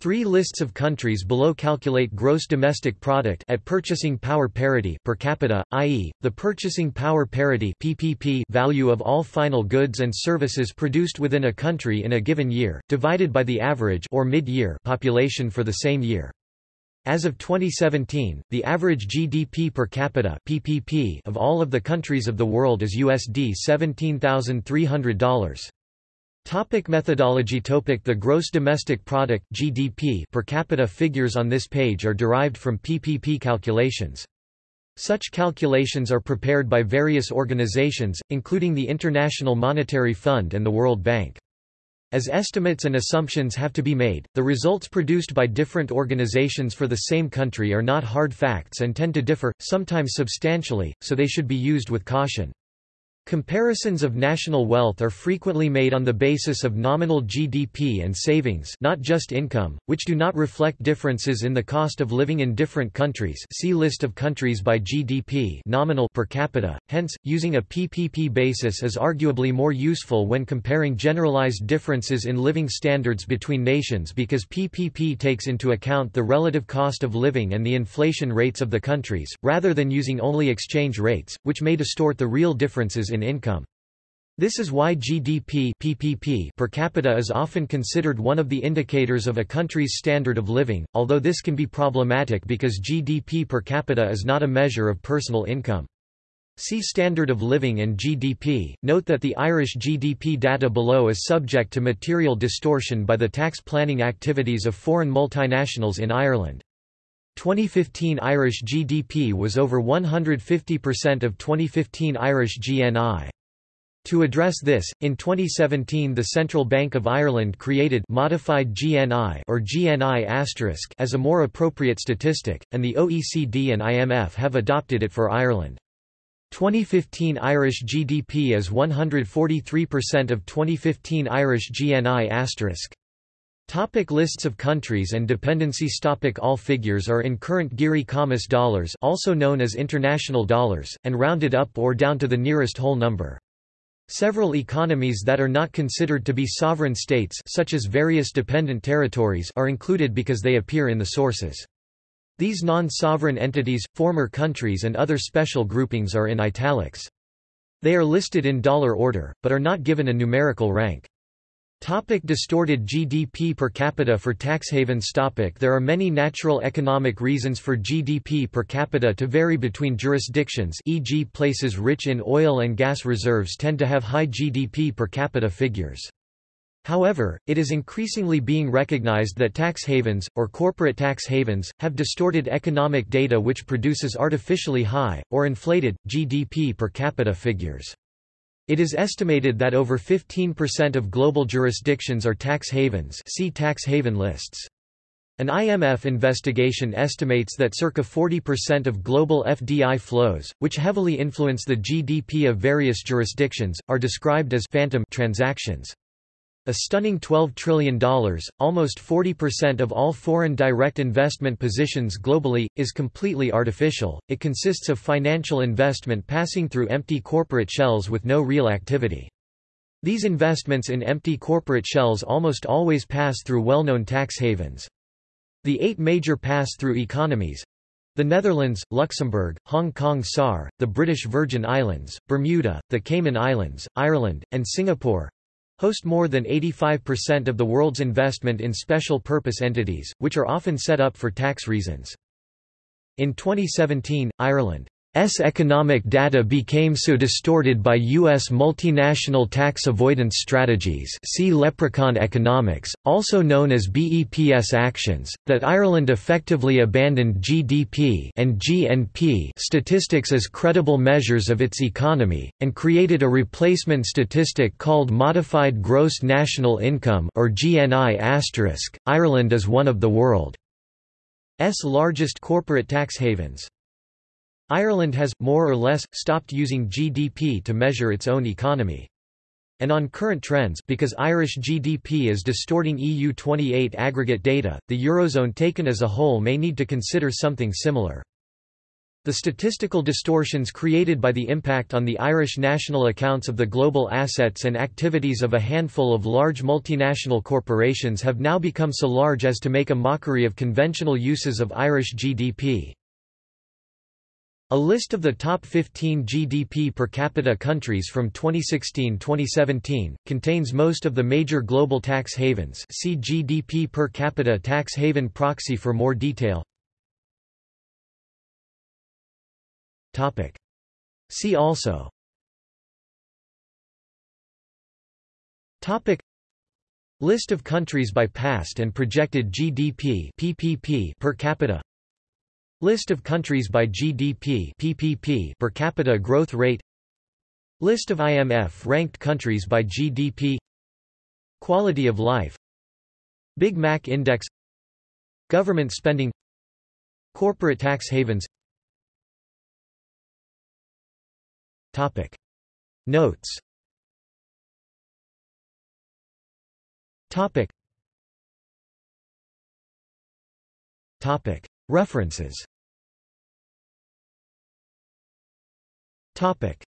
Three lists of countries below calculate gross domestic product at purchasing power parity per capita, i.e., the purchasing power parity (PPP) value of all final goods and services produced within a country in a given year, divided by the average or mid-year population for the same year. As of 2017, the average GDP per capita (PPP) of all of the countries of the world is USD $17,300. Topic methodology Topic The gross domestic product GDP per capita figures on this page are derived from PPP calculations. Such calculations are prepared by various organizations, including the International Monetary Fund and the World Bank. As estimates and assumptions have to be made, the results produced by different organizations for the same country are not hard facts and tend to differ, sometimes substantially, so they should be used with caution. Comparisons of national wealth are frequently made on the basis of nominal GDP and savings not just income, which do not reflect differences in the cost of living in different countries. See list of countries by GDP nominal per capita, hence, using a PPP basis is arguably more useful when comparing generalized differences in living standards between nations because PPP takes into account the relative cost of living and the inflation rates of the countries, rather than using only exchange rates, which may distort the real differences in in income. This is why GDP PPP per capita is often considered one of the indicators of a country's standard of living, although this can be problematic because GDP per capita is not a measure of personal income. See Standard of Living and GDP. Note that the Irish GDP data below is subject to material distortion by the tax planning activities of foreign multinationals in Ireland. 2015 Irish GDP was over 150% of 2015 Irish GNI. To address this, in 2017 the Central Bank of Ireland created modified GNI or GNI as a more appropriate statistic, and the OECD and IMF have adopted it for Ireland. 2015 Irish GDP is 143% of 2015 Irish GNI Topic lists of countries and dependencies Topic All figures are in current Geary-Khamis dollars also known as international dollars, and rounded up or down to the nearest whole number. Several economies that are not considered to be sovereign states such as various dependent territories are included because they appear in the sources. These non-sovereign entities, former countries and other special groupings are in italics. They are listed in dollar order, but are not given a numerical rank. Topic distorted GDP per capita for tax havens topic There are many natural economic reasons for GDP per capita to vary between jurisdictions e.g. places rich in oil and gas reserves tend to have high GDP per capita figures. However, it is increasingly being recognized that tax havens, or corporate tax havens, have distorted economic data which produces artificially high, or inflated, GDP per capita figures. It is estimated that over 15% of global jurisdictions are tax havens see tax haven lists. An IMF investigation estimates that circa 40% of global FDI flows, which heavily influence the GDP of various jurisdictions, are described as phantom transactions. A stunning $12 trillion, almost 40% of all foreign direct investment positions globally, is completely artificial. It consists of financial investment passing through empty corporate shells with no real activity. These investments in empty corporate shells almost always pass through well-known tax havens. The eight major pass-through economies the Netherlands, Luxembourg, Hong Kong SAR, the British Virgin Islands, Bermuda, the Cayman Islands, Ireland, and Singapore host more than 85% of the world's investment in special purpose entities, which are often set up for tax reasons. In 2017, Ireland S economic data became so distorted by U.S. multinational tax avoidance strategies see leprechaun economics, also known as BEPS actions, that Ireland effectively abandoned GDP and GNP statistics as credible measures of its economy, and created a replacement statistic called Modified Gross National Income or GNI Ireland is one of the world's largest corporate tax havens. Ireland has, more or less, stopped using GDP to measure its own economy. And on current trends because Irish GDP is distorting EU28 aggregate data, the Eurozone taken as a whole may need to consider something similar. The statistical distortions created by the impact on the Irish national accounts of the global assets and activities of a handful of large multinational corporations have now become so large as to make a mockery of conventional uses of Irish GDP. A list of the top 15 GDP per capita countries from 2016-2017 contains most of the major global tax havens. See GDP per capita tax haven proxy for more detail. Topic. See also Topic List of countries by past and projected GDP PPP per capita List of countries by GDP PPP per capita growth rate. List of IMF-ranked countries by GDP Quality of life. Big Mac Index. Government spending. Corporate tax havens. Topic. Notes. Topic. Topic. References Topic.